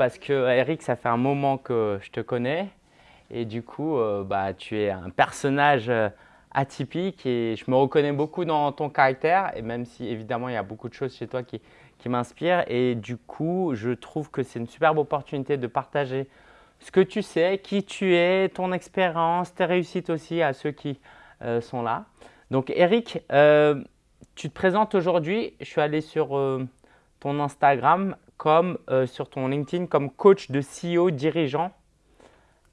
parce que Eric, ça fait un moment que je te connais. Et du coup, euh, bah, tu es un personnage euh, atypique et je me reconnais beaucoup dans ton caractère. Et même si évidemment il y a beaucoup de choses chez toi qui, qui m'inspirent. Et du coup, je trouve que c'est une superbe opportunité de partager ce que tu sais, qui tu es, ton expérience, tes réussites aussi à ceux qui euh, sont là. Donc Eric, tu te présentes aujourd'hui, je suis allé sur ton Instagram comme sur ton LinkedIn comme coach de CEO dirigeant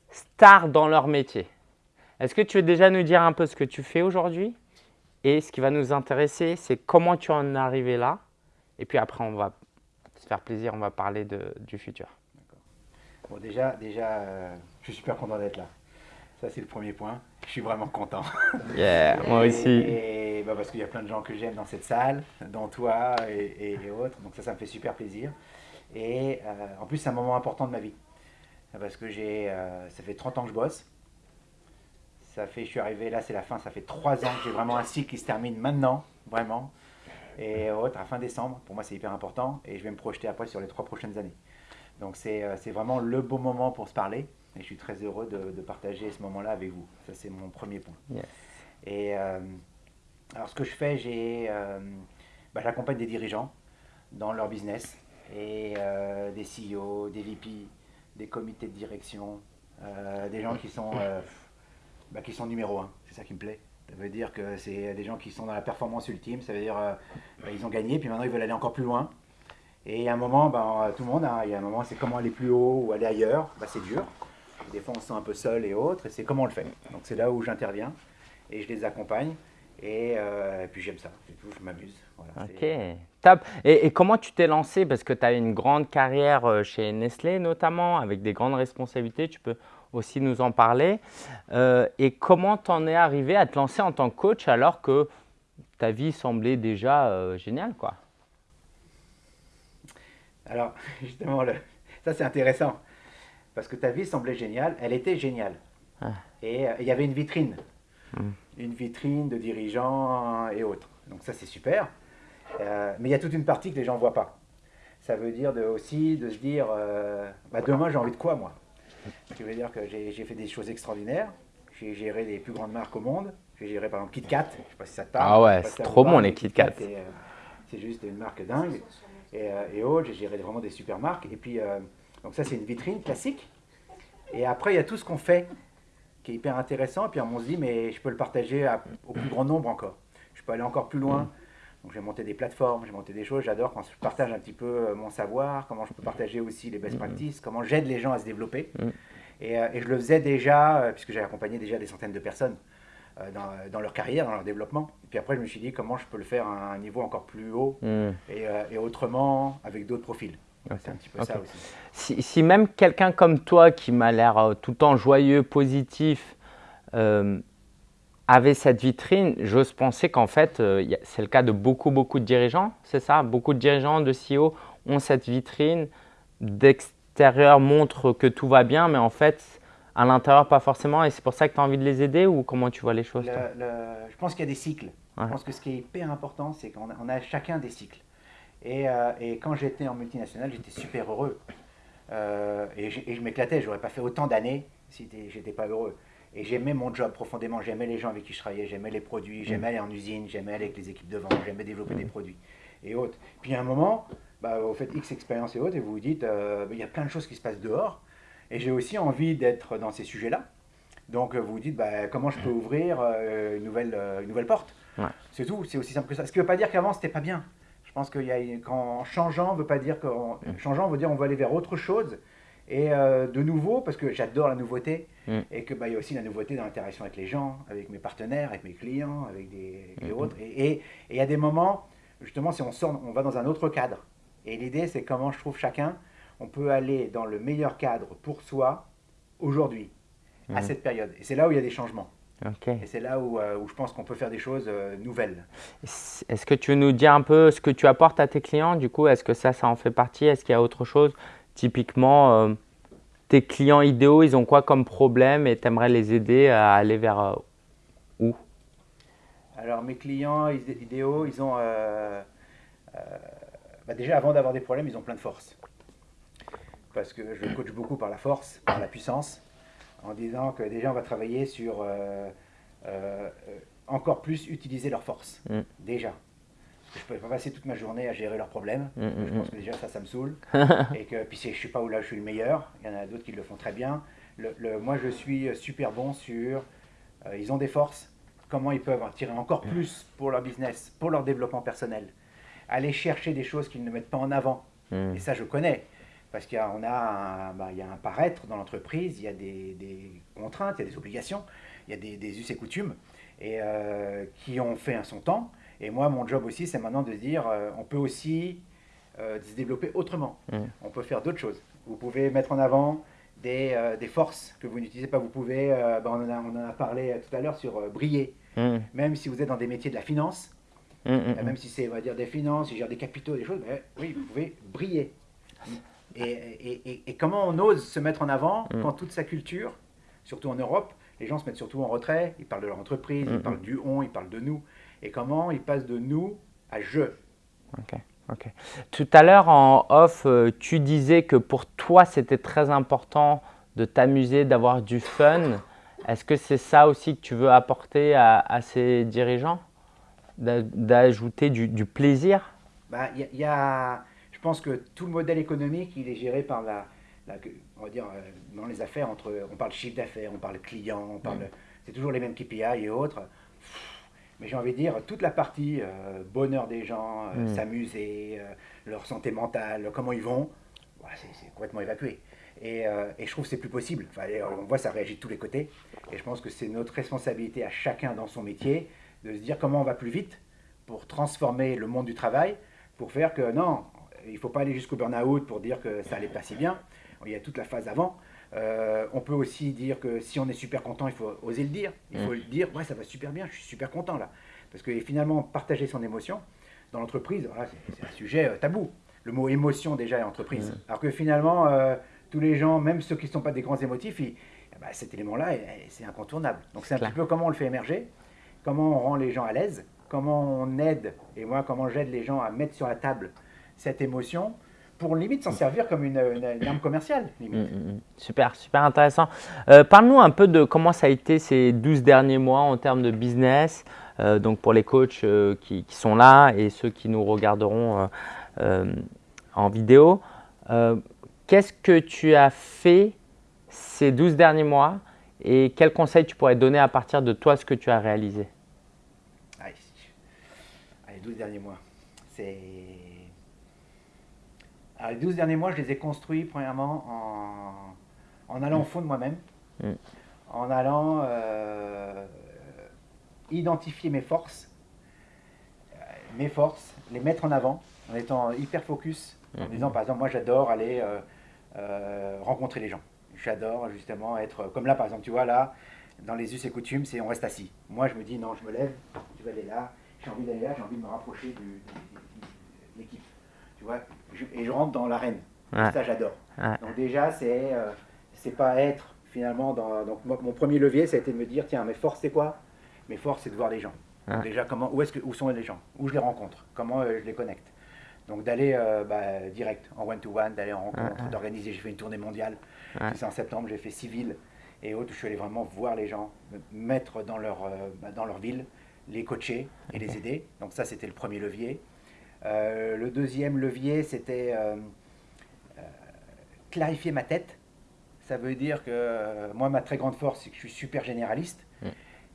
stars dans leur métier. Est-ce que tu veux déjà nous dire un peu ce que tu fais aujourd'hui? Et ce qui va nous intéresser, c'est comment tu en es arrivé là. Et puis après, on va se faire plaisir, on va parler de, du futur. Bon, déjà, déjà euh, je suis super content d'être là. Ça, c'est le premier point. Je suis vraiment content. Yeah, moi aussi. Et, bah, parce qu'il y a plein de gens que j'aime dans cette salle, dont toi et, autres. Donc ça, ça me fait super plaisir. Et euh, en plus, c'est un moment important de ma vie parce que j'ai, euh, ça fait 30 ans que je bosse. Ça fait, je suis arrivé là, c'est la fin, ça fait 3 ans que j'ai vraiment un cycle qui se termine maintenant, vraiment. Et autre, à fin décembre, pour moi c'est hyper important, et je vais me projeter après sur les 3 prochaines années. Donc c'est, euh, c'est vraiment le beau moment pour se parler, et je suis très heureux de, de partager ce moment-là avec vous. Ça c'est mon premier point. Et euh, alors ce que je fais, j'ai, bah, j'accompagne des dirigeants dans leur business, et des CEO, des VP, des comités de direction, euh, des gens qui sont, euh, bah, qui sont numéro un. C'est ça qui me plaît. Ça veut dire que c'est des gens qui sont dans la performance ultime. Ça veut dire qu'ils euh, ils ont gagné, puis maintenant ils veulent aller encore plus loin. Et à un moment, ben, tout le monde, il y a un moment, c'est comment aller plus haut ou aller ailleurs. Ben, c'est dur. Des fois, on se sent un peu seul et autres, et c'est comment on le fait. Donc c'est là où j'interviens et je les accompagne. Et, puis j'aime ça, c'est tout, je m'amuse. ok, top. Et, comment tu t'es lancé? Parce que tu as une grande carrière euh, chez Nestlé notamment, avec des grandes responsabilités, tu peux aussi nous en parler. Euh, et comment tu en es arrivé à te lancer en tant que coach alors que ta vie semblait déjà euh, géniale quoi? Alors justement, ça c'est intéressant. Parce que ta vie semblait géniale, elle était géniale. Ah. Et il y avait une vitrine. Hmm. Une vitrine de dirigeants et autres. Donc ça c'est super. Euh, mais il y a toute une partie que les gens ne voient pas. Ça veut dire de, aussi de se dire, euh, bah demain j'ai envie de quoi moi? Ce qui veut dire que j'ai fait des choses extraordinaires. J'ai géré les plus grandes marques au monde. J'ai géré par exemple KitKat, je ne sais pas si ça te parle. Ah ouais, c'est trop bon les KitKat. Euh, c'est juste une marque dingue. Et, et autres, j'ai géré vraiment des super marques. Et puis, donc ça c'est une vitrine classique. Et après, il y a tout ce qu'on fait qui est hyper intéressant. Et puis on se dit, mais je peux le partager au plus grand nombre encore. Je peux aller encore plus loin. Donc j'ai monté des plateformes, j'ai monté des choses. J'adore quand je partage un petit peu euh, mon savoir, comment je peux partager aussi les best mm-hmm. practices, comment j'aide les gens à se développer. Mm. Euh, et, je le faisais déjà, euh, puisque j'ai accompagné déjà des centaines de personnes dans, leur carrière, dans leur développement. Et puis après, je me suis dit comment je peux le faire à un niveau encore plus haut mm. et, autrement, avec d'autres profils. C'est un petit peu ça aussi. Si, si même quelqu'un comme toi, qui m'a l'air tout le temps joyeux, positif, avait cette vitrine, j'ose penser qu'en fait, euh, c'est le cas de beaucoup, beaucoup de dirigeants, c'est ça? Beaucoup de dirigeants, de CEO ont cette vitrine, d'extérieur montre que tout va bien, mais en fait, à l'intérieur, pas forcément, et c'est pour ça que tu as envie de les aider ou comment tu vois les choses Je pense qu'il y a des cycles. Je pense que ce qui est hyper important, c'est qu'on a, chacun des cycles. Et, euh, et quand j'étais en multinationale, j'étais super heureux. Euh, et, et, je m'éclatais, j'aurais pas fait autant d'années si j'étais pas heureux. Et j'aimais mon job profondément, j'aimais les gens avec qui je travaillais, j'aimais les produits, j'aimais aller en usine, j'aimais aller avec les équipes de vente, j'aimais développer des produits et autres. Puis à un moment, bah, vous faites X expérience et autres et vous vous dites, euh, il y a plein de choses qui se passent dehors et j'ai aussi envie d'être dans ces sujets-là. Donc vous vous dites, bah, comment je peux ouvrir euh, une, nouvelle, une nouvelle porte? C'est tout, c'est aussi simple que ça. Ce qui ne veut pas dire qu'avant, c'était pas bien. Je pense qu'en changeant, veut pas dire qu'en changeant, veut dire on va aller vers autre chose et euh, de nouveau, parce que j'adore la nouveauté, mm. et qu'il bah, y a aussi la nouveauté dans l'interaction avec les gens, avec mes partenaires, avec mes clients, avec des, mm-hmm. autres. Et il y a des moments, justement, si on sort, on va dans un autre cadre. Et l'idée, c'est comment je trouve chacun, on peut aller dans le meilleur cadre pour soi aujourd'hui, à mm-hmm. cette période. Et c'est là où il y a des changements. Et c'est là où, euh, où, je pense qu'on peut faire des choses euh, nouvelles. Est-ce que tu veux nous dire un peu ce que tu apportes à tes clients? Du coup, est-ce que ça, ça en fait partie? Est-ce qu'il y a autre chose? Typiquement, euh, tes clients idéaux, ils ont quoi comme problème et tu aimerais les aider à aller vers euh, où? Alors, mes clients idéaux, ils ont. Euh, bah déjà, avant d'avoir des problèmes, ils ont plein de force. parce que je coach beaucoup par la force, par la puissance, en disant que déjà on va travailler sur encore plus utiliser leur force, mm. déjà. je ne peux pas passer toute ma journée à gérer leurs problèmes. Mm, mm, je pense que déjà ça, ça me saoule. et que puis je ne sais pas où là je suis le meilleur. Il y en a d'autres qui le font très bien. Le, moi, je suis super bon sur. Euh, ils ont des forces. Comment ils peuvent en tirer encore plus pour leur business, pour leur développement personnel? Aller chercher des choses qu'ils ne mettent pas en avant. Et ça, je connais. Parce qu'il y a, on a un, bah, il y a un paraître dans l'entreprise, il y a des, contraintes, il y a des obligations, il y a des, des us et coutumes et euh, qui ont fait un son temps. Et moi, mon job aussi, c'est maintenant de dire, euh, on peut aussi euh, se développer autrement. Mm. On peut faire d'autres choses. Vous pouvez mettre en avant des, des forces que vous n'utilisez pas. Vous pouvez, ben, on, en a, on, en a, parlé tout à l'heure sur briller. Mm. Même si vous êtes dans des métiers de la finance, mm, même si c'est, on va dire, des finances, il gère des capitaux, des choses, oui, vous pouvez briller. Et, et, et, comment on ose se mettre en avant quand toute sa culture, surtout en Europe, les gens se mettent surtout en retrait, ils parlent de leur entreprise, ils parlent du on, ils parlent de nous. Et comment ils passent de nous à je. Ok, ok. Tout à l'heure en off, euh, tu disais que pour toi, c'était très important de t'amuser, d'avoir du fun. Est-ce que c'est ça aussi que tu veux apporter à, ces dirigeants? D'ajouter du, plaisir? Bah, y a, Je pense que tout le modèle économique, il est géré par la, on va dire, euh, dans les affaires, entre, on parle chiffre d'affaires, on parle client, on parle, c'est toujours les mêmes KPI et autres. Mais j'ai envie de dire, toute la partie euh, bonheur des gens, euh, mm. s'amuser, leur santé mentale, comment ils vont, c'est complètement évacué. Et, et, je trouve que c'est plus possible. Enfin, on voit ça réagit de tous les côtés. Et je pense que c'est notre responsabilité à chacun dans son métier de se dire comment on va plus vite pour transformer le monde du travail, pour faire que non, il ne faut pas aller jusqu'au burn-out pour dire que ça n'allait pas si bien il y a toute la phase avant. Euh, on peut aussi dire que si on est super content, il faut oser le dire. Il faut mm. le dire, ouais, ça va super bien, je suis super content là. Parce que finalement, partager son émotion dans l'entreprise, c'est un sujet euh, tabou. Le mot émotion déjà est entreprise. Mm. Alors que finalement, euh, tous les gens, même ceux qui ne sont pas des grands émotifs, eh ben, cet élément-là, c'est incontournable. Donc c'est un petit peu comment on le fait émerger, comment on rend les gens à l'aise, comment on aide, et moi comment j'aide les gens à mettre sur la table cette émotion pour limite s'en servir comme une, arme commerciale. Mm, mm, mm. super, super intéressant. Euh, parle-nous un peu de comment ça a été ces 12 derniers mois en termes de business, euh, donc pour les coachs euh, qui, sont là et ceux qui nous regarderont en vidéo. Qu'est-ce que tu as fait ces 12 derniers mois et quels conseils tu pourrais donner à partir de toi ce que tu as réalisé? Allez, Allez 12 derniers mois, c'est les 12 derniers mois, je les ai construits premièrement en, en allant au fond de moi-même, mm. en allant euh, identifier mes forces, euh, mes forces, les mettre en avant, en étant hyper focus, en mm. disant par exemple, moi j'adore aller euh, rencontrer les gens. J'adore justement être, comme là par exemple, tu vois là, dans les us et coutumes, c'est on reste assis. Moi je me dis non, je me lève, tu vas aller là, j'ai envie d'aller là, j'ai envie de me rapprocher de l'équipe tu vois, et je rentre dans l'arène. Ça, j'adore. Donc déjà, c'est euh, c'est pas être finalement dans. Donc mon premier levier, ça a été de me dire, tiens, mes forces, c'est quoi? Mes forces, c'est de voir les gens. déjà, comment, où, est que, où sont les gens? Où je les rencontre? Comment euh, je les connecte? Donc d'aller euh, bah, direct en one-to-one, d'aller en rencontre, d'organiser. J'ai fait une tournée mondiale. C'est en septembre, j'ai fait six villes et autres. Je suis allé vraiment voir les gens, me mettre dans leur, bah, dans leur ville, les coacher et les aider. Donc ça, c'était le premier levier. Euh, le deuxième levier, c'était euh, euh, clarifier ma tête. Ça veut dire que moi, ma très grande force, c'est que je suis super généraliste mm.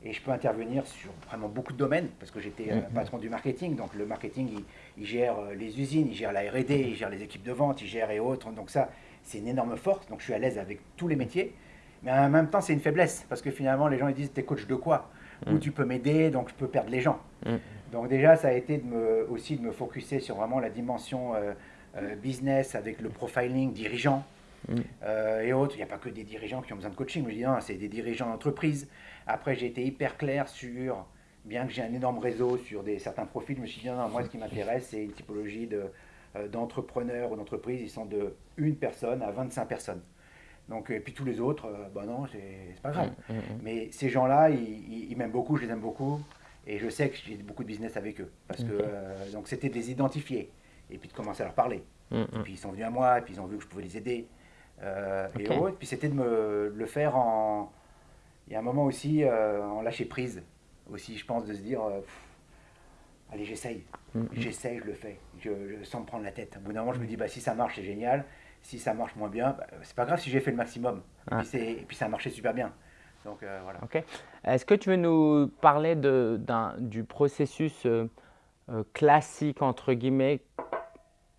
et je peux intervenir sur vraiment beaucoup de domaines parce que j'étais mm. patron du marketing. Donc le marketing, il, gère les usines, il gère la R&D, il gère les équipes de vente, il gère et autres. Donc ça, c'est une énorme force. Donc je suis à l'aise avec tous les métiers. Mais en même temps, c'est une faiblesse parce que finalement, les gens ils disent, t'es coach de quoi? Ou mm. tu peux m'aider, donc je peux perdre les gens. Donc déjà, ça a été de me, aussi de me focuser sur vraiment la dimension euh, euh, business avec le profiling dirigeant mm. euh, et autres. Il n'y a pas que des dirigeants qui ont besoin de coaching. Je dis non, c'est des dirigeants d'entreprise. Après, j'ai été hyper clair sur, bien que j'ai un énorme réseau sur des, certains profils, je me suis dit non, moi, ce qui m'intéresse, c'est une typologie de, d'entrepreneurs ou d'entreprises. Ils sont de une personne à 25 personnes. Donc, et puis tous les autres, bah non, c'est, pas grave. Mm, mm, Mais ces gens-là, ils, ils m'aiment beaucoup, je les aime beaucoup. Et je sais que j'ai beaucoup de business avec eux. Parce que, euh, donc c'était de les identifier et puis de commencer à leur parler. Mm, mm. Et puis ils sont venus à moi, et puis ils ont vu que je pouvais les aider. et autres. Puis c'était de me le faire en. Il y a un moment aussi en lâcher prise aussi, je pense, de se dire allez, j'essaye, mm-hmm. j'essaye, je le fais, je, sans me prendre la tête. Au bout d'un moment, je me dis bah, si ça marche, c'est génial. Si ça marche moins bien, bah, c'est pas grave si j'ai fait le maximum. Et, puis ça a marché super bien. Donc voilà. Est-ce que tu veux nous parler de, du processus euh, classique, entre guillemets,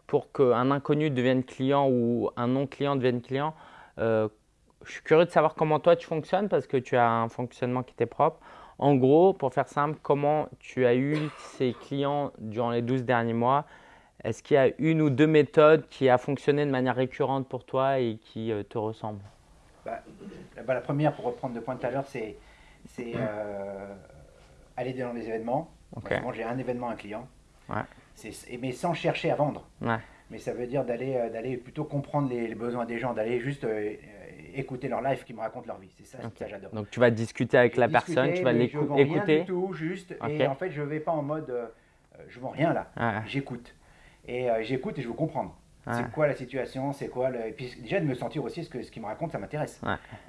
pour qu'un inconnu devienne client ou un non-client devienne client? Euh, je suis curieux de savoir comment toi tu fonctionnes parce que tu as un fonctionnement qui t'est propre. En gros, pour faire simple, comment tu as eu ces clients durant les 12 derniers mois? Est-ce qu'il y a une ou deux méthodes qui a fonctionné de manière récurrente pour toi et qui euh, te ressemblent? Bah, bah, La première, pour reprendre le point de tout à l'heure, c'est aller dans les événements, moi, j'ai un événement, un client. Mais sans chercher à vendre. Mais ça veut dire d'aller euh, d'aller plutôt comprendre les, besoins des gens, d'aller juste euh, écouter leur life, qui me racontent leur vie. C'est ça, que j'adore. Donc tu vas discuter avec la personne, tu vas l'écouter. Du tout, juste. Et en fait, je ne vais pas en mode euh, je vends rien là. J'écoute. Et j'écoute et je veux comprendre. C'est quoi la situation C'est quoi le... Et puis déjà de me sentir aussi ce que ce qu'il me raconte, ça m'intéresse.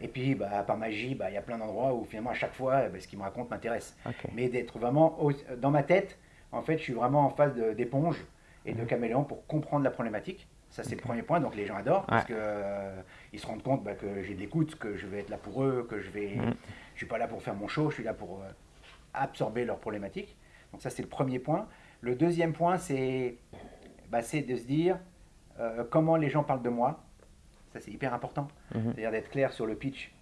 Et puis bah, par magie, bah, il y a plein d'endroits où finalement à chaque fois, bah, ce qu'il me raconte m'intéresse. Mais d'être vraiment dans ma tête, en fait, je suis vraiment en phase d'éponge et de mhm. caméléon pour comprendre la problématique. Ça, c'est le premier point. Donc, les gens adorent parce qu'ils euh, se rendent compte bah, que j'ai de l'écoute, que je vais être là pour eux, que je vais. Mhm. Je suis pas là pour faire mon show, je suis là pour euh, absorber leurs problématiques. Donc, ça, c'est le premier point. Le deuxième point, c'est bah, de se dire euh, comment les gens parlent de moi. Ça, c'est hyper important. Mhm. C'est-à-dire d'être clair sur le pitch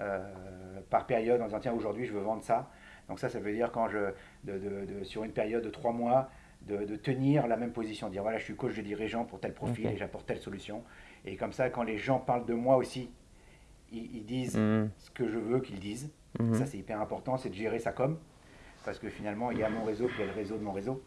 euh, par période en disant tiens, aujourd'hui, je veux vendre ça. Donc, ça, ça veut dire quand je, de, sur une période de trois mois, de, tenir la même position, dire voilà, je suis coach de dirigeant pour tel profil et j'apporte telle solution. Et comme ça, quand les gens parlent de moi aussi, ils, disent mhm. ce que je veux qu'ils disent. Mhm. Ça, c'est hyper important, c'est de gérer sa com. Parce que finalement, il y a mon réseau, puis il y a le réseau de mon réseau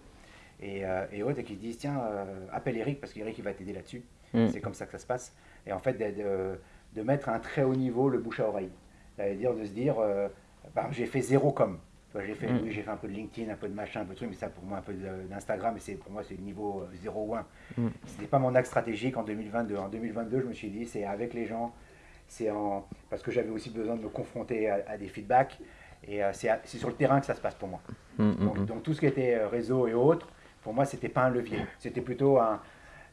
et, euh, et autres, et qui disent tiens, euh, appelle Eric parce qu'Eric il va t'aider là-dessus. Mm. C'est comme ça que ça se passe. Et en fait, de, de, mettre à un très haut niveau le bouche à oreille. C'est-à-dire de se dire euh, bah, j'ai fait zéro com. J'ai fait, mm. oui, j'ai fait un peu de LinkedIn, un peu de machin, un peu de truc, mais ça pour moi un peu d'Instagram, et pour moi c'est le niveau 0 ou 1. Mm. Ce n'était pas mon axe stratégique en 2022. En 2022, je me suis dit c'est avec les gens, c'est en parce que j'avais aussi besoin de me confronter à, des feedbacks, et c'est sur le terrain que ça se passe pour moi. donc, donc, tout ce qui était réseau et autres, pour moi, c'était pas un levier. C'était plutôt un.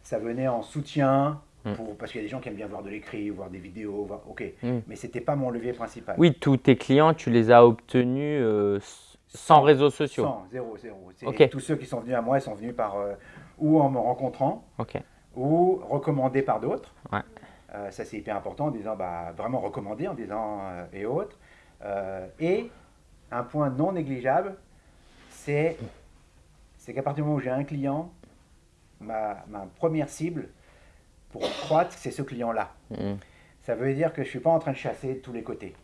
Ça venait en soutien. Hmm. Pour, parce qu'il y a des gens qui aiment bien voir de l'écrit, voir des vidéos, voir, ok, hmm. mais c'était pas mon levier principal. Oui, tous tes clients, tu les as obtenus euh, sans, réseaux sociaux Sans, zéro, zéro. Tous ceux qui sont venus à moi, ils sont venus par euh, ou en me rencontrant, ou recommandés par d'autres. Ouais. Euh, ça, c'est hyper important, en disant, bah, vraiment recommandé, en disant, et autres. et un point non négligeable, c'est c'est qu'à partir du moment où j'ai un client, ma, première cible pour croître, c'est ce client-là. Mm. Ça veut dire que je ne suis pas en train de chasser de tous les côtés.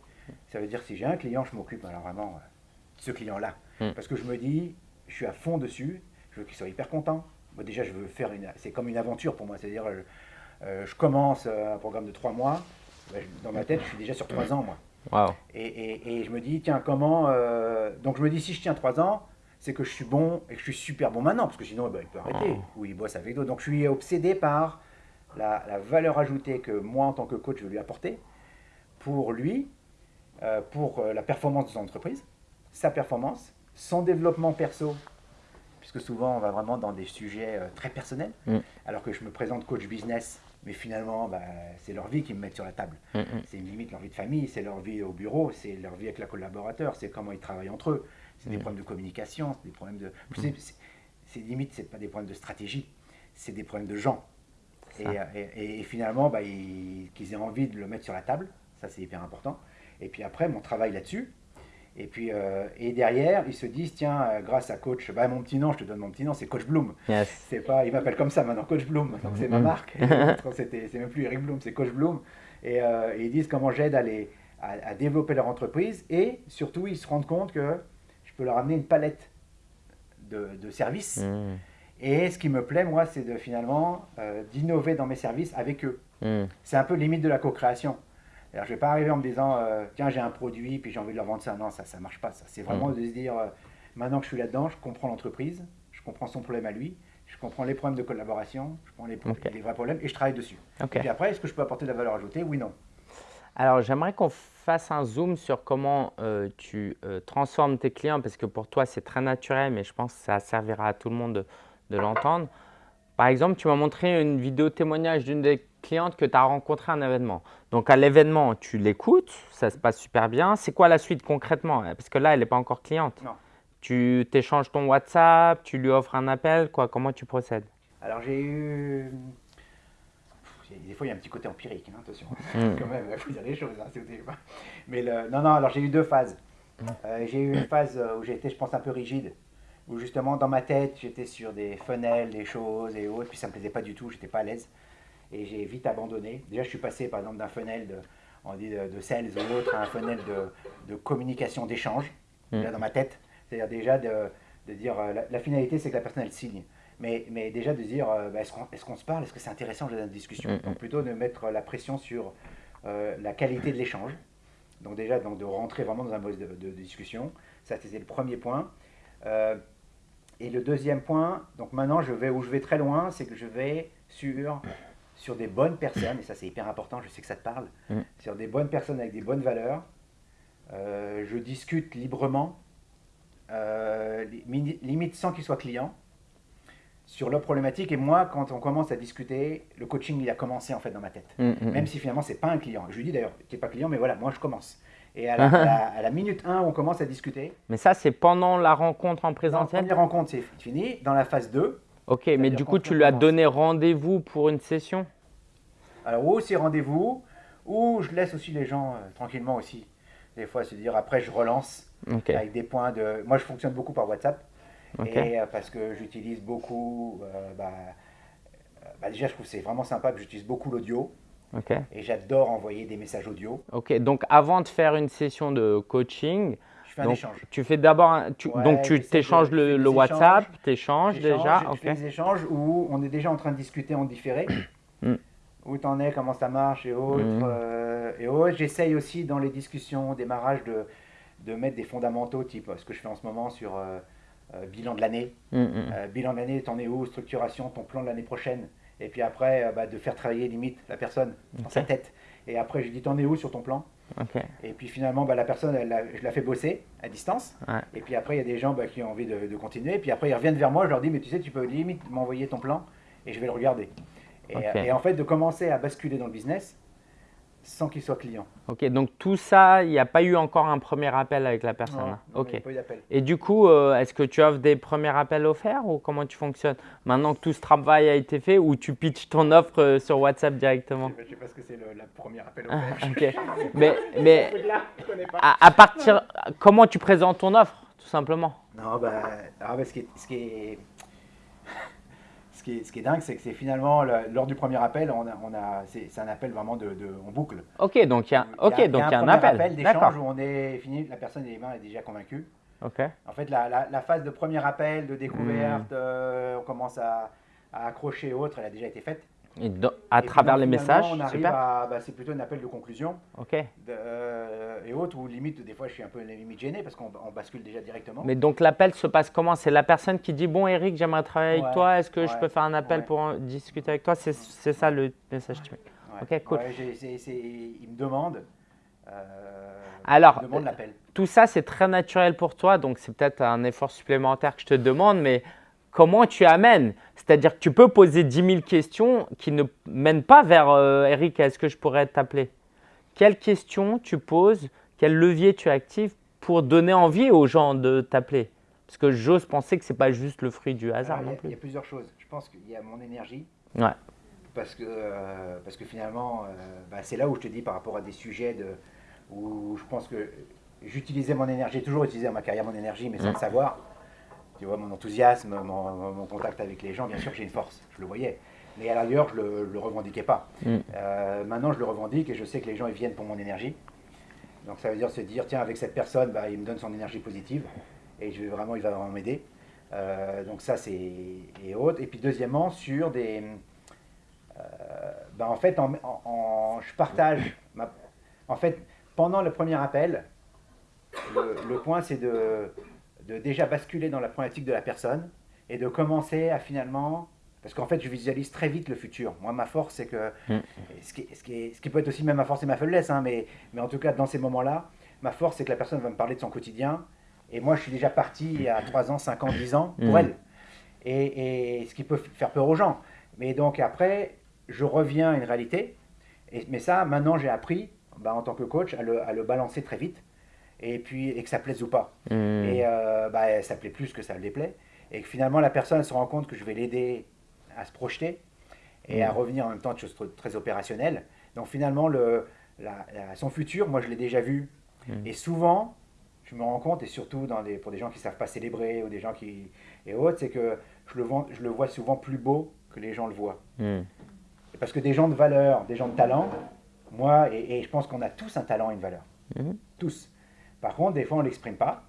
Ça veut dire que si j'ai un client, je m'occupe alors vraiment de ce client-là. Mm. Parce que je me dis, je suis à fond dessus, je veux qu'il soit hyper content. Moi, déjà, je veux faire une. C'est comme une aventure pour moi. C'est-à-dire, je, euh, je commence euh, un programme de trois mois. Dans ma tête, je suis déjà sur trois ans, moi. Et, et, je me dis, tiens, comment. Euh, donc, je me dis, si je tiens trois ans, c'est que je suis bon et que je suis super bon maintenant, parce que sinon, eh ben, il peut arrêter, ah. ou il bosse avec d'autres. Donc je suis obsédé par la, valeur ajoutée que moi, en tant que coach, je veux lui apporter pour lui, euh, pour euh, la performance de son entreprise, sa performance, son développement perso, puisque souvent on va vraiment dans des sujets euh, très personnels, mm. alors que je me présente coach business, mais finalement, bah, c'est leur vie qui me met sur la table. Mm, mm. C'est une limite leur vie de famille, c'est leur vie au bureau, c'est leur vie avec la collaborateur, c'est comment ils travaillent entre eux c'est des problèmes de communication, c'est des problèmes de. Mm. C'est limite, c'est pas des problèmes de stratégie, c'est des problèmes de gens. Et, finalement, bah, qu'ils aient envie de le mettre sur la table, ça c'est hyper important. Et puis après, mon travail là-dessus. Et puis euh, et derrière, ils se disent tiens, euh, grâce à coach, bah, mon petit nom, je te donne mon petit nom, c'est Coach Bloom. C'est pas, il m'appelle comme ça maintenant, Coach Bloom. Donc c'est ma marque. c'est même plus Eric Bloom, c'est Coach Bloom. Et, euh, ils disent comment j'aide à, à, à, développer leur entreprise. Et surtout, ils se rendent compte que peux leur amener une palette de, services. Mmh. Et ce qui me plaît, moi, c'est de finalement euh, d'innover dans mes services avec eux. Mmh. C'est un peu limite de la co-création. Alors, je ne vais pas arriver en me disant, euh, tiens, j'ai un produit, puis j'ai envie de leur vendre ça. Non, ça ne marche pas. Ça. C'est vraiment mmh. de se dire, euh, maintenant que je suis là-dedans, je comprends l'entreprise, je comprends son problème à lui, je comprends les problèmes de collaboration, je prends les, les vrais problèmes et je travaille dessus. Et puis après, est-ce que je peux apporter de la valeur ajoutée? Oui, non. Alors, j'aimerais qu'on fasse un zoom sur comment euh, tu euh, transformes tes clients parce que pour toi, c'est très naturel, mais je pense que ça servira à tout le monde de, l'entendre. Par exemple, tu m'as montré une vidéo témoignage d'une des clientes que tu as rencontré à un événement. Donc, à l'événement, tu l'écoutes, ça se passe super bien. C'est quoi la suite concrètement? Parce que là, elle n'est pas encore cliente. Non. Tu t'échanges ton WhatsApp, tu lui offres un appel, quoi? Comment tu procèdes? Alors, j'ai eu des fois, il y a un petit côté empirique, hein, attention. Mm. Quand même, il faut dire les choses. Hein, Mais le, non, non, alors j'ai eu deux phases. Mm. Euh, j'ai eu une phase où j'étais, je pense, un peu rigide, où justement, dans ma tête, j'étais sur des fenêtres, des choses et autres, puis ça ne me plaisait pas du tout, j'étais pas à l'aise. Et j'ai vite abandonné. Déjà, je suis passé, par exemple, d'un funnel de, on dit de, sales ou autre à un funnel de, de communication, d'échange, mm. dans ma tête. C'est-à-dire déjà de, de dire, euh, la, la finalité, c'est que la personne, elle signe. Mais, mais déjà de dire, euh, bah, est-ce qu'on se parle? Est-ce que c'est intéressant dans la discussion? Mm, mm. Donc plutôt de mettre la pression sur euh, la qualité de l'échange. Donc déjà donc de rentrer vraiment dans un mode de, discussion. Ça, c'était le premier point. Euh, et le deuxième point, donc maintenant, je vais où je vais très loin, c'est que je vais sur, sur des bonnes personnes, et ça c'est hyper important, je sais que ça te parle, mm. sur des bonnes personnes avec des bonnes valeurs. je discute librement, limite sans qu'ils soient clients sur leur problématique. Et moi, quand on commence à discuter, le coaching, il a commencé en fait dans ma tête. Mm, mm, Même mm. si finalement, c'est pas un client. Je lui dis d'ailleurs, tu n'es pas client, mais voilà, moi je commence. Et à la, minute 1, on commence à discuter. Mais ça, c'est pendant la rencontre en présentiel? La première rencontre, c'est fini. Dans la phase 2. Ok, mais du coup, tu lui as donné rendez-vous pour une session? Alors, ou c'est rendez-vous, ou je laisse aussi les gens euh, tranquillement aussi. Des fois, se dire, après, je relance avec des points de. Moi, je fonctionne beaucoup par WhatsApp. Et euh, parce que j'utilise beaucoup, euh, bah, euh, bah, déjà je trouve c'est vraiment sympa, que j'utilise beaucoup l'audio. Et j'adore envoyer des messages audio. Ok, donc avant de faire une session de coaching, je fais un échange. Tu fais d'abord, donc tu t'échanges le, le WhatsApp, tu échanges déjà. Je fais des échanges où on est déjà en train de discuter en différé. Mm. Où tu en es, comment ça marche et autres. Mm. et autres. J'essaye aussi dans les discussions, démarrage, de, de mettre des fondamentaux, type ce que je fais en ce moment sur bilan de l'année. Mm, mm. euh, bilan de l'année, t'en es où Structuration, ton plan de l'année prochaine. Et puis après, euh, bah, de faire travailler limite la personne dans sa tête. Et après, je dis t'en es où sur ton plan? Et puis finalement, bah, la personne, elle, je la fais bosser à distance. Et puis après, il y a des gens bah, qui ont envie de, continuer. Et puis après, ils reviennent vers moi. Je leur dis, mais tu sais, tu peux limite m'envoyer ton plan et je vais le regarder. et, en fait, de commencer à basculer dans le business, sans qu'il soit client. Ok, donc tout ça, il n'y a pas eu encore un premier appel avec la personne. Non, ok. Pas eu. Et du coup, euh, est-ce que tu offres des premiers appels offerts ou comment tu fonctionnes Maintenant que tout ce travail a été fait ou tu pitches ton offre euh, sur WhatsApp directement? Je ne sais pas ce que c'est le, premier appel offert. ok. mais mais à, partir, comment tu présentes ton offre, tout simplement? Non, bah, ce qui ce qui est ce qui est dingue, c'est que c'est finalement, lors du premier appel, on a, on a, c'est un appel vraiment de, en boucle. Ok, donc il y a, ok, donc il y a un, appel. appel d'échange où on est fini, la personne mains est déjà convaincue. Ok. En fait, la, la, phase de premier appel, de découverte, hmm. euh, on commence à, à accrocher autres, elle a déjà été faite à travers les messages, on arrive à, bah, c'est plutôt un appel de conclusion. Ok. Euh, et autres, ou limite, des fois, je suis un peu limite gêné parce qu'on bascule déjà directement. Mais donc, l'appel se passe comment? C'est la personne qui dit Bon, Eric, j'aimerais travailler avec toi. Est-ce que je peux faire un appel pour discuter avec toi? C'est ça le message Ok, cool. il me demande. Euh, Alors, demande tout ça, c'est très naturel pour toi. Donc, c'est peut-être un effort supplémentaire que je te demande. Mais comment tu amènes C'est-à-dire que tu peux poser 10 000 questions qui ne mènent pas vers euh, Eric, est-ce que je pourrais t'appeler Quelles questions tu poses Quel levier tu actives pour donner envie aux gens de t'appeler? Parce que j'ose penser que ce n'est pas juste le fruit du hasard non plus. Il y a plusieurs choses. Je pense qu'il y a mon énergie. Ouais. Parce que, euh, parce que finalement, euh, bah, c'est là où je te dis par rapport à des sujets de, où je pense que j'utilisais mon énergie, toujours utilisé dans ma carrière mon énergie, mais sans le savoir tu vois, mon enthousiasme, mon, contact avec les gens, bien sûr que j'ai une force, je le voyais. Mais à l'ailleurs, je ne le, revendiquais pas. Mm. Euh, maintenant, je le revendique et je sais que les gens ils viennent pour mon énergie. Donc ça veut dire se dire, tiens, avec cette personne, bah, il me donne son énergie positive et je vais vraiment, il va vraiment m'aider. Euh, donc ça, c'est et autres. Et puis deuxièmement, sur des... Euh, bah, en fait, en, je partage... en fait, pendant le premier appel, le point, c'est de de déjà basculer dans la problématique de la personne et de commencer à finalement parce qu'en fait, je visualise très vite le futur. Moi, ma force, c'est que. Mm. Ce, qui, ce, qui ce, qui, peut être aussi même ma force et ma faiblesse, hein, mais, mais en tout cas, dans ces moments-là, ma force, c'est que la personne va me parler de son quotidien. Et moi, je suis déjà parti il y a 3 ans, 5 ans, 10 ans pour mm. elle. Et, et, ce qui peut faire peur aux gens. Mais donc, après, je reviens à une réalité. Et, mais ça, maintenant, j'ai appris, bah, en tant que coach, à le, à le, balancer très vite. Et puis, et que ça plaise ou pas. Mm. Et euh, bah, ça plaît plus que ça le déplaît. Et que finalement, la personne se rend compte que je vais l'aider à se projeter et à mm. revenir en même temps de choses très opérationnelles. Donc finalement, le, son futur, moi je l'ai déjà vu. Mm. Et souvent, je me rends compte, et surtout dans des, pour des gens qui ne savent pas célébrer ou des gens qui. et autres, c'est que je le, vois, je le vois souvent plus beau que les gens le voient. Parce que des gens de valeur, des gens de talent, moi, et, je pense qu'on a tous un talent et une valeur. Tous. Par contre, des fois, on ne l'exprime pas,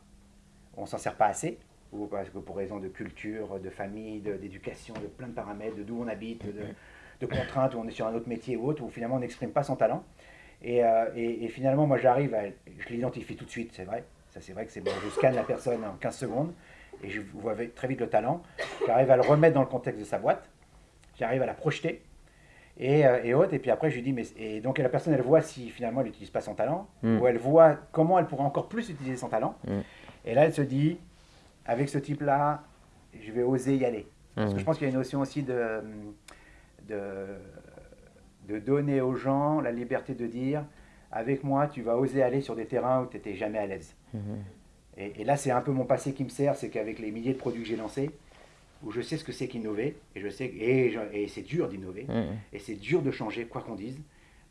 on s'en sert pas assez ou parce que pour raison de culture, de famille, d'éducation, de, plein de paramètres, de d'où on habite, de, contraintes, où on est sur un autre métier ou autre, où finalement on n'exprime pas son talent. Et, euh, finalement, moi j'arrive, je l'identifie tout de suite, c'est vrai. Ça c'est vrai que c'est bon, je scanne la personne en 15 secondes et je vois très vite le talent. J'arrive à le remettre dans le contexte de sa boîte, j'arrive à la projeter et, euh, et autres. Et puis après, je lui dis, mais et donc la personne, elle voit si finalement elle n'utilise pas son talent, mm. ou elle voit comment elle pourrait encore plus utiliser son talent. Mm. Et là, elle se dit, avec ce type-là, je vais oser y aller. Parce que mmh. je pense qu'il y a une notion aussi de, de, de, donner aux gens la liberté de dire, avec moi, tu vas oser aller sur des terrains où tu n'étais jamais à l'aise. Et, là, c'est un peu mon passé qui me sert, c'est qu'avec les milliers de produits que j'ai lancés, où je sais ce que c'est qu'innover, et je sais et, et c'est dur d'innover, mmh. et c'est dur de changer, quoi qu'on dise.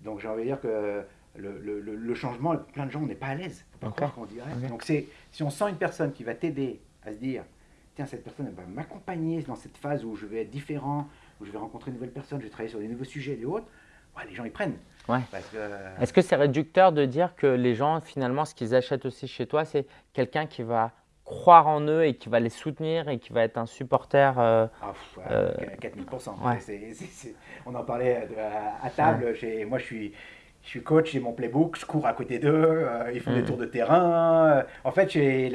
Donc j'ai envie de dire que le, le, le, changement, plein de gens, on n'est pas à l'aise. Faut pas qu'on dirait. Donc c'est si on sent une personne qui va t'aider à se dire, tiens, cette personne va m'accompagner dans cette phase où je vais être différent, où je vais rencontrer une nouvelle personne, je vais travailler sur des nouveaux sujets et autres, ouais, les gens ils prennent. Ouais. Est-ce que c'est réducteur de dire que les gens, finalement, ce qu'ils achètent aussi chez toi, c'est quelqu'un qui va croire en eux et qui va les soutenir et qui va être un supporter euh, ah, euh, 4000%. on en parlait à, table. Moi, je suis, je suis coach, j'ai mon playbook, je cours à côté d'eux, euh, ils font des mm. tours de terrain. En fait, j'ai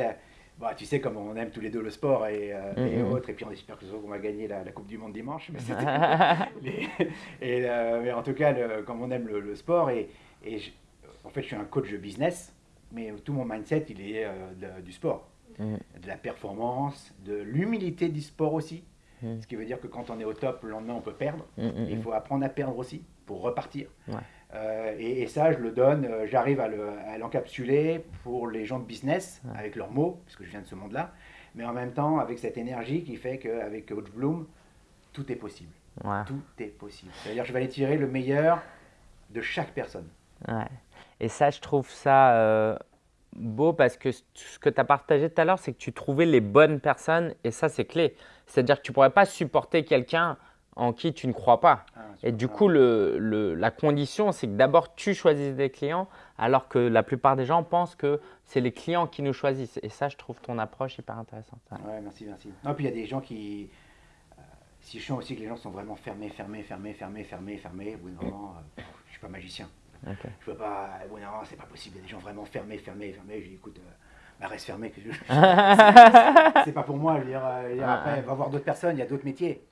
bah, tu sais comme on aime tous les deux le sport et, euh, mm-hmm. autres, et puis on espère que qu'on va gagner la, Coupe du Monde dimanche. Mais, et, euh, en tout cas, comme on aime le, sport, et, en fait, je suis un coach de business, mais tout mon mindset, il est euh, du sport, mm. de la performance, de l'humilité du sport aussi. Mm. Ce qui veut dire que quand on est au top, le lendemain, on peut perdre. Mm-hmm. Il faut apprendre à perdre aussi pour repartir. Euh, et, ça, je le donne, euh, j'arrive à l'encapsuler pour les gens de business, avec leurs mots, parce que je viens de ce monde-là, mais en même temps avec cette énergie qui fait qu'avec Coach Bloom, tout est possible. Tout est possible. C'est-à-dire je vais aller tirer le meilleur de chaque personne. Et ça, je trouve ça euh, beau parce que ce que tu as partagé tout à l'heure, c'est que tu trouvais les bonnes personnes et ça, c'est clé. C'est-à-dire que tu ne pourrais pas supporter quelqu'un en qui tu ne crois pas. Ah, et du coup, le, la condition, c'est que d'abord, tu choisisses des clients, alors que la plupart des gens pensent que c'est les clients qui nous choisissent. Et ça, je trouve ton approche hyper intéressante. Ouais, merci, merci. Non, puis il y a des gens qui. Euh, si je sens aussi que les gens sont vraiment fermés, fermés, fermés, fermés, fermés, fermés, au bout d'un moment, euh, je ne suis pas magicien. Je Je peux pas. D'un moment, c'est pas possible. Il y a des gens vraiment fermés, fermés, fermés. Je dis, écoute. Euh, bah, reste fermé. c'est pas pour moi. Je veux dire, après, va voir d'autres personnes, il y a d'autres métiers.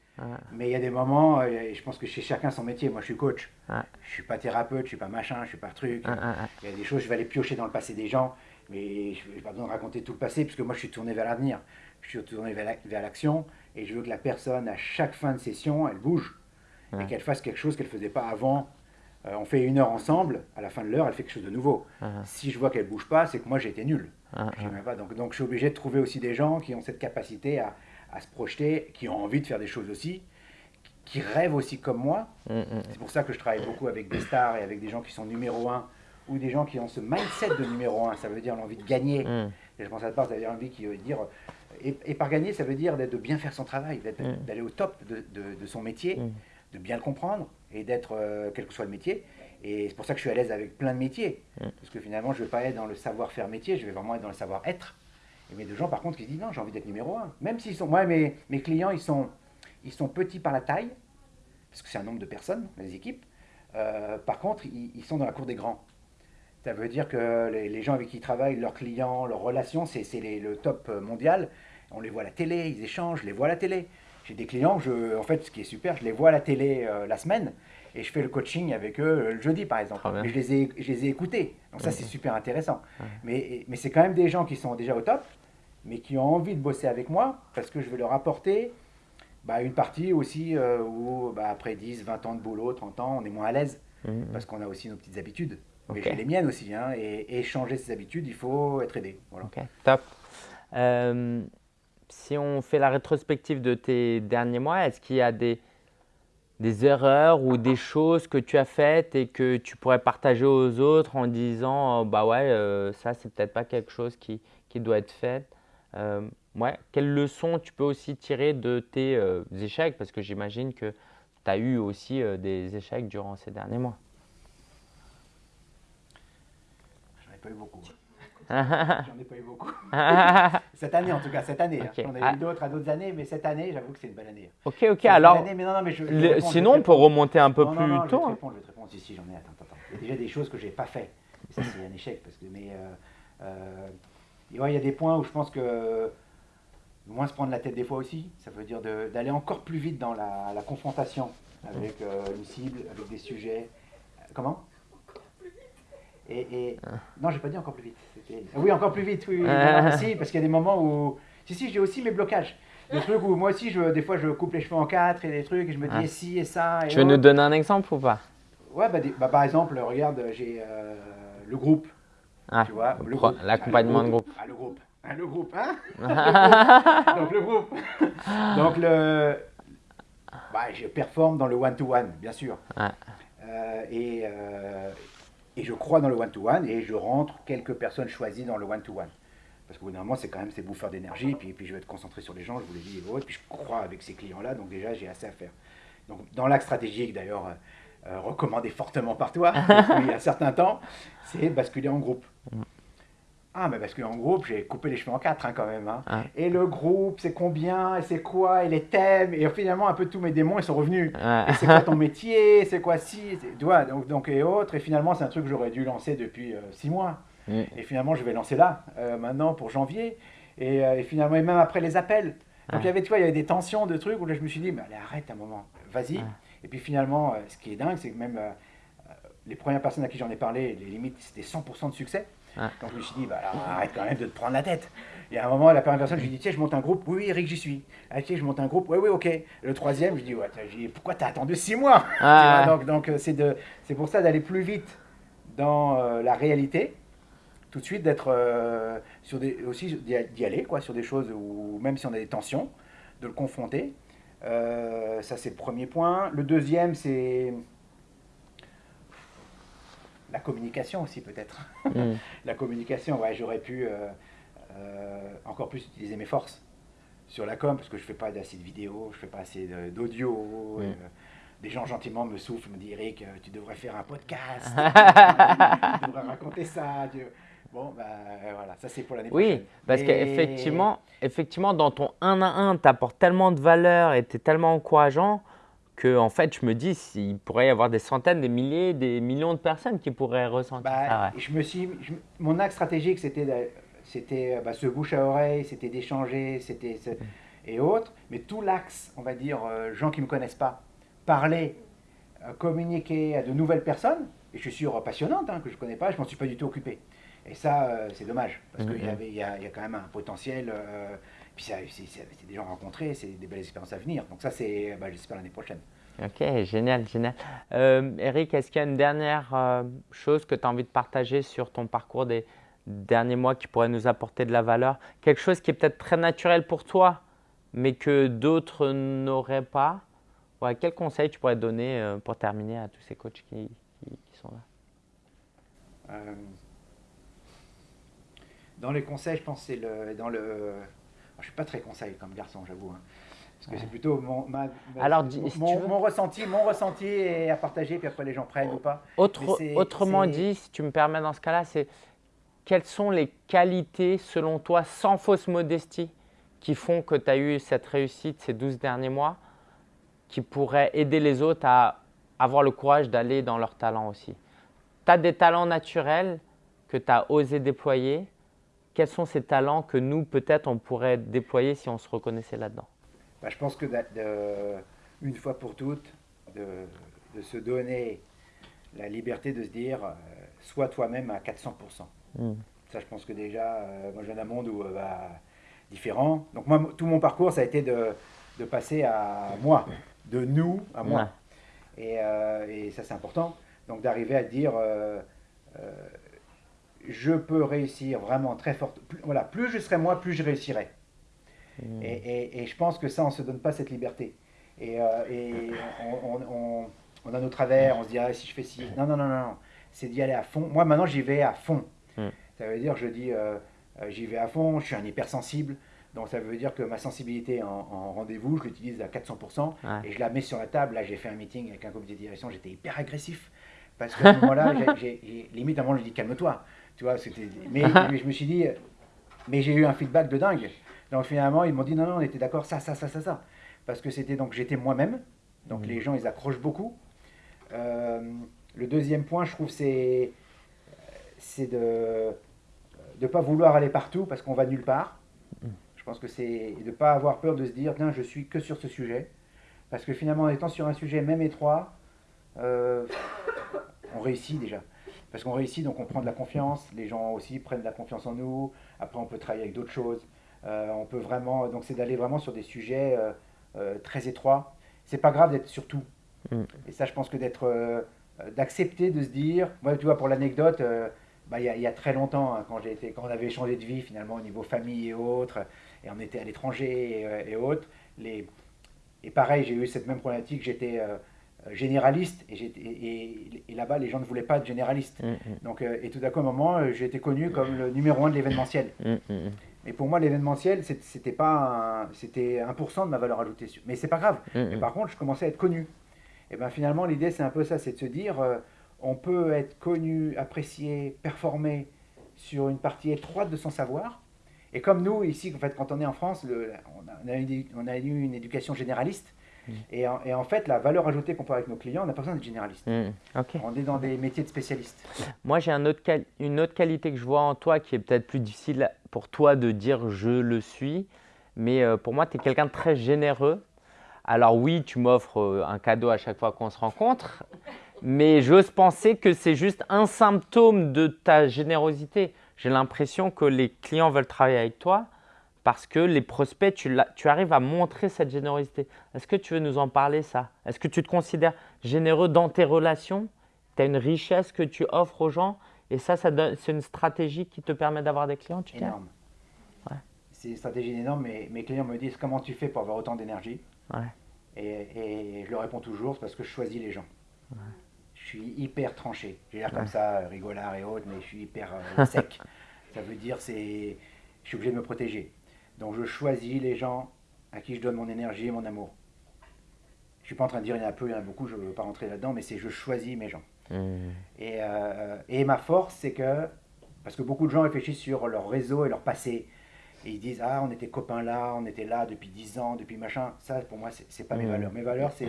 Mais il y a des moments, et je pense que chez chacun son métier. Moi, je suis coach. Je ne suis pas thérapeute, je suis pas machin, je suis pas truc. Il y a des choses, je vais aller piocher dans le passé des gens, mais je n'ai pas besoin de raconter tout le passé, puisque moi, je suis tourné vers l'avenir. Je suis tourné vers l'action, et je veux que la personne, à chaque fin de session, elle bouge. Et qu'elle fasse quelque chose qu'elle ne faisait pas avant. Euh, on fait une heure ensemble, à la fin de l'heure, elle fait quelque chose de nouveau. Si je vois qu'elle bouge pas, c'est que moi, j'ai été nul. pas. Donc, donc, je suis obligé de trouver aussi des gens qui ont cette capacité à, à se projeter, qui ont envie de faire des choses aussi, qui rêvent aussi comme moi. Mm, mm. C'est pour ça que je travaille beaucoup avec des stars et avec des gens qui sont numéro un ou des gens qui ont ce mindset de numéro un. Ça veut dire l'envie de gagner. Mm. Et je pense à part, ça veut dire envie qui veut dire. Et, par gagner, ça veut dire de bien faire son travail, d'aller au top de, de, son métier, de bien le comprendre et d'être, euh, quel que soit le métier. Et c'est pour ça que je suis à l'aise avec plein de métiers. Parce que finalement, je ne vais pas être dans le savoir-faire métier, je vais vraiment être dans le savoir-être. Mais de gens, par contre, qui se disent non, j'ai envie d'être numéro un. Même s'ils sont. Moi, mes, mes clients, ils sont, ils sont petits par la taille, parce que c'est un nombre de personnes, les équipes. Euh, par contre, ils, sont dans la cour des grands. Ça veut dire que les, gens avec qui ils travaillent, leurs clients, leurs relations, c'est le top mondial. On les voit à la télé, ils échangent, les vois à la télé. J'ai des clients, je, en fait, ce qui est super, je les vois à la télé euh, la semaine et je fais le coaching avec eux euh, le jeudi, par exemple. Mais je les ai, je les ai écoutés. Donc ça, c'est super intéressant. Mais, mais c'est quand même des gens qui sont déjà au top, mais qui ont envie de bosser avec moi parce que je vais leur apporter bah, une partie aussi euh, où bah, après 10, 20 ans de boulot, 30 ans, on est moins à l'aise mmh. parce qu'on a aussi nos petites habitudes. Mais j'ai les miennes aussi. Hein, et, changer ces habitudes, il faut être aidé. Voilà. Ok, top. Euh, si on fait la rétrospective de tes derniers mois, est-ce qu'il y a des, des erreurs ou des choses que tu as faites et que tu pourrais partager aux autres en disant bah ouais, euh, ça c'est peut-être pas quelque chose qui, qui doit être fait euh, ouais. Quelles leçons tu peux aussi tirer de tes euh, échecs? Parce que j'imagine que tu as eu aussi euh, des échecs durant ces derniers mois. Ai pas eu beaucoup. J'en ai pas eu beaucoup. cette année, en tout cas, cette année. Hein. J'en ai eu ah. d'autres à d'autres années, mais cette année, j'avoue que c'est une bonne année. Ok, ok. Alors, sinon, on peut remonter un peu plus tôt. Je vais te hein. répondre, je vais te répondre. Si, si, j'en ai. Attends, attends. Il y a déjà des choses que j'ai pas fait. ça, c'est un échec. Parce que, mais il y a des points où je pense que moins se prendre la tête des fois aussi, ça veut dire d'aller encore plus vite dans la, confrontation avec euh, une cible, avec des sujets. Comment? Et, et... Ah. Non, j'ai pas dit encore plus vite. Oui, encore plus vite, oui, oui, parce qu'il y a des moments où. Si, si, j'ai aussi mes blocages. Des trucs où moi aussi, je, des fois, je coupe les cheveux en quatre et des trucs et je me dis, ah. et si, et ça. Et tu veux nous donner un exemple ou pas? Ouais, bah, bah, par exemple, regarde, j'ai euh, le groupe ah, tu vois, l'accompagnement de groupe. Ah, le groupe. Ah, le groupe, hein? Donc, le groupe. Donc, le... Bah, je performe dans le one-to-one, bien sûr. Euh, et, euh, et je crois dans le one-to-one et je rentre quelques personnes choisies dans le one-to-one. Parce que normalement, c'est quand même ces bouffeurs d'énergie. Puis, puis je vais être concentré sur les gens, je vous l'ai dit, et Puis je crois avec ces clients-là. Donc, déjà, j'ai assez à faire. Donc, dans l'axe stratégique, d'ailleurs, euh, recommandé fortement par toi a un certain temps, c'est basculer en groupe. Ah, mais basculer en groupe, j'ai coupé les cheveux en quatre hein, quand même. Hein. Et le groupe, c'est combien, et c'est quoi, et les thèmes, et finalement, un peu tous mes démons, ils sont revenus. c'est quoi ton métier, c'est quoi si, tu vois, donc, donc, et autres. Et finalement, c'est un truc que j'aurais dû lancer depuis euh, six mois. Et finalement, je vais lancer là, euh, maintenant, pour janvier. Et, et, finalement, et même après les appels. Donc, il y avait, tu vois, il y avait des tensions de trucs où là, je me suis dit, mais allez, arrête un moment, vas-y. Et puis finalement, euh, ce qui est dingue, c'est que même euh, euh, les premières personnes à qui j'en ai parlé, les limites, c'était 100% de succès. Donc je me suis dit, bah, arrête quand même de te prendre la tête. Et à un moment, la première personne, je lui dis, tiens, je monte un groupe. Oui, oui, Eric, j'y suis. Ah, tiens, je monte un groupe. Oui, oui, ok. Le troisième, je dis, ouais, dis, pourquoi t'as attendu six mois? Donc, donc c'est, pour ça d'aller plus vite dans la réalité, tout de suite d'être sur des, aussi d'y aller, quoi, sur des choses où même si on a des tensions, de le confronter euh, ça, c'est le premier point. Le deuxième, c'est la communication aussi, peut-être. Mm. la communication, ouais, j'aurais pu euh, euh, encore plus utiliser mes forces sur la com, parce que je fais pas assez de vidéos, je fais pas assez d'audio. Mm. des gens gentiment me soufflent, me disent Eric, tu devrais faire un podcast, tu devrais raconter ça. Bon, ben voilà, ça c'est pour l'année prochaine. Oui, parce qu'effectivement, effectivement, dans ton 1 à 1, tu apportes tellement de valeur et tu es tellement encourageant que en fait, je me dis, il pourrait y avoir des centaines, des milliers, des millions de personnes qui pourraient ressentir bah, ça. Je me suis, mon axe stratégique, c'était c'était bah, ce bouche à oreille, c'était d'échanger, c'était et autres. Mais tout l'axe, on va dire, euh, gens qui ne me connaissent pas, parler, euh, communiquer à de nouvelles personnes, et je suis sûr passionnante, hein, que je ne connais pas, je m'en suis pas du tout occupé. Et ça, euh, c'est dommage, parce qu'il y, y, y, a quand même un potentiel. Euh, puis c'est des gens rencontrés, c'est des belles expériences à venir. Donc ça, c'est, bah, j'espère, l'année prochaine. Ok, génial, génial. Euh, Eric, est-ce qu'il y a une dernière euh, chose que tu as envie de partager sur ton parcours des derniers mois qui pourrait nous apporter de la valeur? Quelque chose qui est peut-être très naturel pour toi, mais que d'autres n'auraient pas? Ouais, Quel conseil tu pourrais donner pour terminer à tous ces coachs qui, qui, qui sont là? Dans les conseils, je pense c'est le, dans le. Je suis pas très conseil comme garçon, j'avoue. Hein. parce que c'est plutôt mon, Alors, mon, ressenti, mon ressenti est à partager, puis après les gens prennent ou pas. Autre, autrement dit, si tu me permets dans ce cas-là, c'est quelles sont les qualités, selon toi, sans fausse modestie, qui font que tu as eu cette réussite ces 12 derniers mois, qui pourraient aider les autres à avoir le courage d'aller dans leurs talents aussi? Tu as des talents naturels que tu as osé déployer, quels sont ces talents que nous, peut-être, on pourrait déployer si on se reconnaissait là-dedans? Bah, Je pense que, une fois pour toutes, de, se donner la liberté de se dire, euh, sois toi-même à 400%. Hmm. Ça, je pense que déjà, euh, moi, je viens d'un monde où, bah, différent. Donc, moi, tout mon parcours, ça a été de, passer à moi, de nous à moi. Et, et, ça, c'est important. Donc, d'arriver à dire je peux réussir vraiment très fort. Voilà, plus je serai moi, plus je réussirai. Hmm. Et, je pense que ça, on ne se donne pas cette liberté. Et, euh, on, a nos travers, on se dit, ah, si je fais ci. Non, non, non, non, c'est d'y aller à fond. Moi, maintenant, j'y vais à fond. Hmm. Ça veut dire, je dis, euh, euh, j'y vais à fond, je suis un hypersensible. Donc ça veut dire que ma sensibilité en, rendez-vous, je l'utilise à 400% et je la mets sur la table. Là, j'ai fait un meeting avec un comité de direction, j'étais hyper agressif. Parce qu'à ce moment-là, limite, à un moment, je dis calme-toi. Tu vois, c'était. Mais, je me suis dit, mais j'ai eu un feedback de dingue. Donc finalement, ils m'ont dit non, non, on était d'accord, ça, ça, ça, ça, ça. Parce que c'était donc j'étais moi-même. Donc les gens, ils accrochent beaucoup. Euh, le deuxième point, je trouve, c'est c'est de ne pas vouloir aller partout parce qu'on va nulle part. Je pense que c'est de ne pas avoir peur de se dire, tiens, je suis que sur ce sujet. Parce que finalement, en étant sur un sujet même étroit, euh, on réussit déjà parce qu'on réussit, donc on prend de la confiance, les gens aussi prennent de la confiance en nous, après on peut travailler avec d'autres choses, euh, on peut vraiment, donc c'est d'aller vraiment sur des sujets euh, euh, très étroits. C'est pas grave d'être sur tout. Mm. Et ça, je pense que d'être, d'accepter de se dire, moi tu vois, pour l'anecdote, bah, il y, a très longtemps, hein, quand, j'ai été, quand on avait changé de vie finalement au niveau famille et autres, et on était à l'étranger et, autres, les, et pareil, j'ai eu cette même problématique, j'étais généraliste et, et, là-bas les gens ne voulaient pas de généraliste. Mm, mm. Donc, euh, et tout d'un coup, à un moment, euh, j'ai été connu comme le numéro un de l'événementiel. Mm, et pour moi, l'événementiel, c'était pas c'était 1% de ma valeur ajoutée. Mais c'est pas grave. Mais par contre, je commençais à être connu. Et bien finalement, l'idée, c'est un peu ça, c'est de se dire, on peut être connu, apprécié, performer sur une partie étroite de son savoir. Et comme nous, ici, en fait, quand on est en France, le, on, a, on a eu une éducation généraliste. Mm. Et, en, fait, la valeur ajoutée qu'on peut avec nos clients, on n'a pas besoin d'être généraliste. Mm. On est dans des métiers de spécialistes. Moi, j'ai un autre une autre qualité que je vois en toi qui est peut-être plus difficile pour toi de dire je le suis. Mais euh, pour moi, tu es quelqu'un de très généreux. Alors oui, tu m'offres euh, un cadeau à chaque fois qu'on se rencontre. Mais j'ose penser que c'est juste un symptôme de ta générosité. J'ai l'impression que les clients veulent travailler avec toi parce que les prospects, tu, tu arrives à montrer cette générosité. Est-ce que tu veux nous en parler ça? Est-ce que tu te considères généreux dans tes relations? Tu as une richesse que tu offres aux gens? Et ça, ça c'est une stratégie qui te permet d'avoir des clients tu Énorme. Ouais. C'est une stratégie énorme, mais mes clients me disent comment tu fais pour avoir autant d'énergie? Ouais. et, je leur réponds toujours, c'est parce que je choisis les gens. Ouais. Je suis hyper tranché. J'ai l'air comme ça, rigolard et autres, mais je suis hyper euh, sec. ça veut dire c'est je suis obligé de me protéger. Donc je choisis les gens à qui je donne mon énergie et mon amour. Je ne suis pas en train de dire il y en a peu, il y en a beaucoup, je ne veux pas rentrer là-dedans, mais c'est je choisis mes gens. Mmh. Euh, et, ma force, c'est que, parce que beaucoup de gens réfléchissent sur leur réseau et leur passé, et ils disent, ah, on était copains là, on était là depuis 10 ans, depuis machin. Ça, pour moi, ce n'est pas mes mmh. valeurs. Mes valeurs, c'est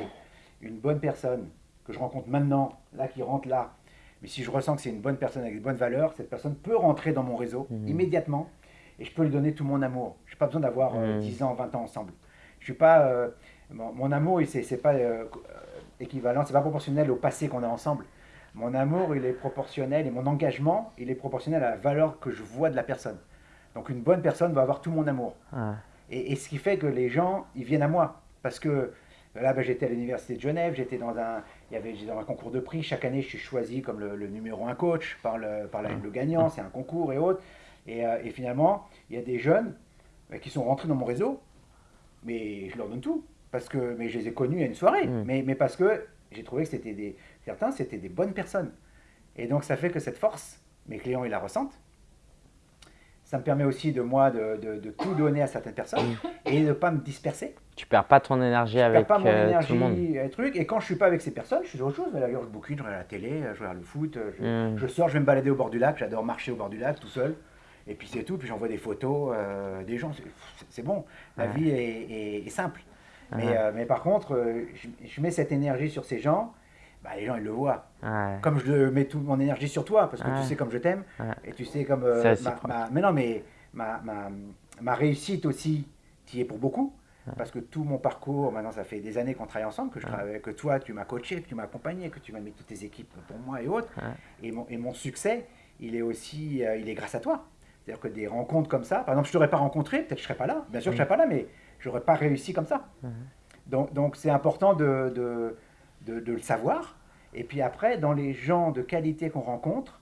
une bonne personne que je rencontre maintenant, là, qui rentre là. Mais si je ressens que c'est une bonne personne avec de bonnes valeurs, cette personne peut rentrer dans mon réseau mmh. immédiatement et je peux lui donner tout mon amour. Je n'ai pas besoin d'avoir 10 euh, hmm. ans, 20 ans ensemble. Je suis pas, euh, mon, amour, ce n'est pas euh, équivalent, c'est pas proportionnel au passé qu'on a ensemble. Mon amour, il est proportionnel et mon engagement, il est proportionnel à la valeur que je vois de la personne. Donc une bonne personne va avoir tout mon amour. Ah. Et, ce qui fait que les gens, ils viennent à moi. Parce que là, ben, j'étais à l'université de Genève, j'étais dans un, il y avait dans un concours de prix. Chaque année, je suis choisi comme le, numéro un coach par le, par le gagnant. C'est un concours et autres. Euh, et, finalement, il y a des jeunes euh, qui sont rentrés dans mon réseau, mais je leur donne tout. Parce que, mais je les ai connus à une soirée, mais, mais parce que j'ai trouvé que c'était des, certains, c'était des bonnes personnes. Et donc, ça fait que cette force, mes clients, ils la ressentent. Ça me permet aussi de moi de, de, tout donner à certaines personnes et de ne pas me disperser. Tu perds pas ton énergie je avec perds pas mon euh, énergie, tout le monde. Truc. Et quand je suis pas avec ces personnes, je suis autre chose. Mais d'ailleurs, je bouquine, je regarde la télé, je regarde le foot, je, mm. je, sors, je vais me balader au bord du lac. J'adore marcher au bord du lac tout seul. Et puis c'est tout, puis j'envoie des photos euh, des gens. C'est bon, la vie est, simple. Mais, euh, mais, par contre, euh, je, mets cette énergie sur ces gens, bah, les gens ils le voient. Comme je mets toute mon énergie sur toi, parce que tu sais comme je t'aime, et tu sais comme. Ma, mais non, mais ma, ma, ma réussite aussi, qui est pour beaucoup. Parce que tout mon parcours, maintenant ça fait des années qu'on travaille ensemble, que je travaille, que toi tu m'as coaché, que tu m'as accompagné, que tu m'as mis toutes tes équipes pour moi et autres. Et, mon, et mon succès, il est aussi, euh, il est grâce à toi. C'est-à-dire que des rencontres comme ça, par exemple, je ne t'aurais pas rencontré, peut-être que je ne serais pas là. Bien sûr, je ne serais pas là, mais je n'aurais pas réussi comme ça. Donc, donc c'est important de, de, de, de, le savoir. Et puis après, dans les gens de qualité qu'on rencontre,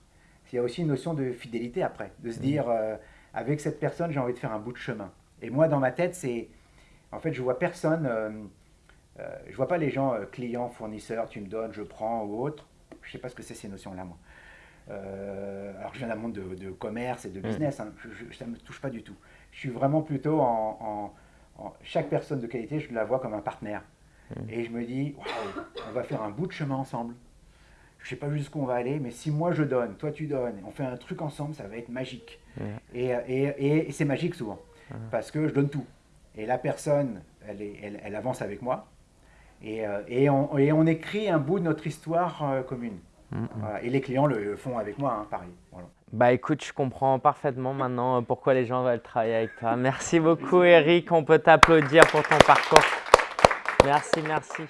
il y a aussi une notion de fidélité après, de se dire, euh, avec cette personne, j'ai envie de faire un bout de chemin. Et moi, dans ma tête, c'est en fait, je vois personne, euh, euh, je vois pas les gens euh, clients, fournisseurs, tu me donnes, je prends ou autre. Je sais pas ce que c'est ces notions-là, moi. Alors, je viens d'un monde de, commerce et de mm. business, hein. ça ne me touche pas du tout. Je suis vraiment plutôt en, Chaque personne de qualité, je la vois comme un partenaire. Mm. Et je me dis, on va faire un bout de chemin ensemble. Je sais pas jusqu'où on va aller, mais si moi je donne, toi tu donnes, on fait un truc ensemble, ça va être magique. Mm. Et, et, et c'est magique souvent, parce que je donne tout. Et la personne, elle, est, elle, avance avec moi. Et, euh, on, et, on, écrit un bout de notre histoire euh, commune. Et les clients le font avec moi, hein, pareil. Bah écoute, je comprends parfaitement maintenant euh, pourquoi les gens veulent travailler avec toi. Merci beaucoup Eric, on peut t'applaudir pour ton parcours. Merci, merci.